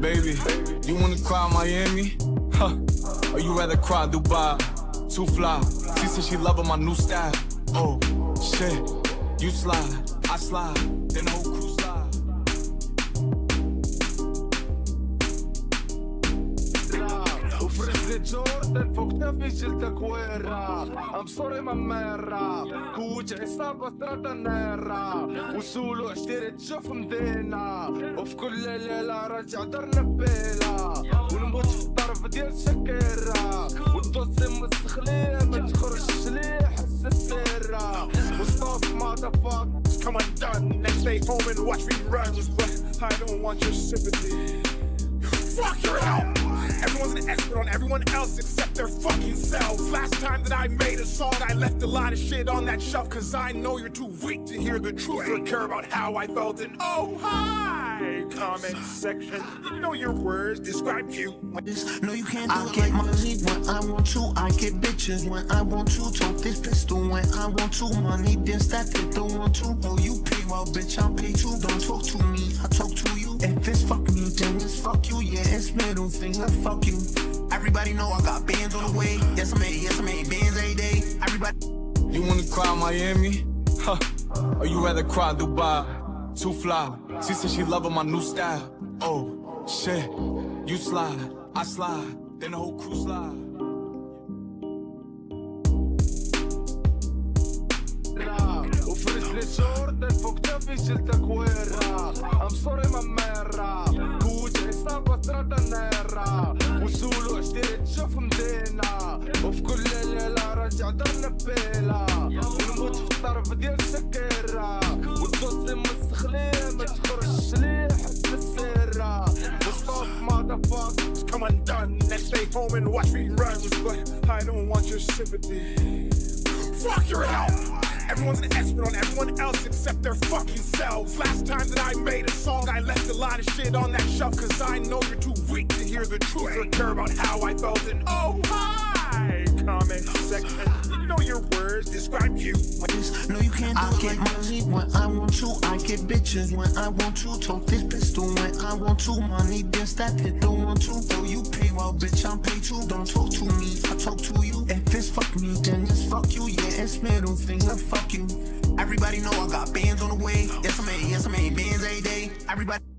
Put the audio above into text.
Baby, you wanna cry Miami? Huh? Or you rather cry Dubai? Too fly. She said she loving my new style. Oh, shit. You slide, I slide, then the whole crew slide. Love, كتافي جلدك ويرا ام سوري ماميرا كوج عصابة ثلاثة نيرا وسولو اشتري تشوف مدينة. وفي كل ليلة راجع درنا بيلا ونموت في الطرف ديال شكيرا والدوسي مستخلية ما تخرجش ليه حس السيرة. فاك come undone and stay home and watch but I don't want your sympathy. Fuck your help! Everyone's an expert on everyone else except their fucking selves. Last time that I made a song, I left a lot of shit on that shelf, cause I know you're too weak to hear the truth or care about how I felt. And oh, hi! Comment section. You know your words describe you. No, you can't do I it get like money when I want to. I get bitches when I want to. Talk this pistol when I want to. Money then stack it, don't want to. Oh, you pay well, bitch, I'll pay too. Don't talk to me, I talk to you. If this fuck me, then it's fuck you. Yeah, it's middle finger, fuck you. Everybody know I got bands on the way. Yes, I made, yes, I made bands every day. Everybody. You wanna cry Miami? Huh? Or you rather cry Dubai? Too fly. She said she loving my new style. Oh, shit. You slide, I slide, then the whole crew slide. وفرزة جوردن فوق كتافي جلدك ويرا ام سوري ماميرا كوج ثلاثة نيرا وسولو اشتري تشوف مدينة. وفي كل ليلة راجع درنا بيلا ونموت في الطرف ديال شكيرا والدوسي مستخلية ما تخرجش ليه حس السيرة وستوب ماذا فاك come undone and stay home and watch reruns, but I don't want your sympathy. Fuck your help! Everyone's an expert on everyone else except their fucking selves. Last time that I made a song, I left a lot of shit on that shelf, cause I know you're too weak to hear the truth or care about how I felt. And oh, hi! Comment section. You know your words describe you. No, you can't do I it get like money when I want to. I get bitches when I want to. Talk this pistol when I want to. Money then stack it, don't want to. Though you pay well, bitch, I'm pay too. Don't talk to me, I talk to you. If it's fuck me, then it's fuck you. Yeah, it's middle finger, fuck you. Everybody know I got bands on the way. Yes, I made, yes, I made bands every day. Everybody.